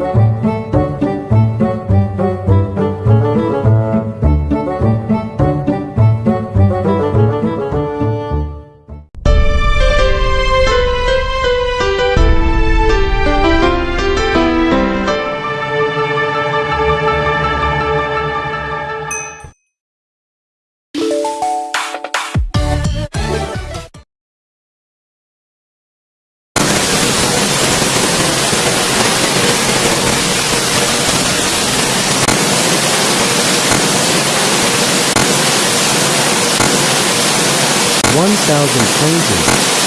Música 1,000 planes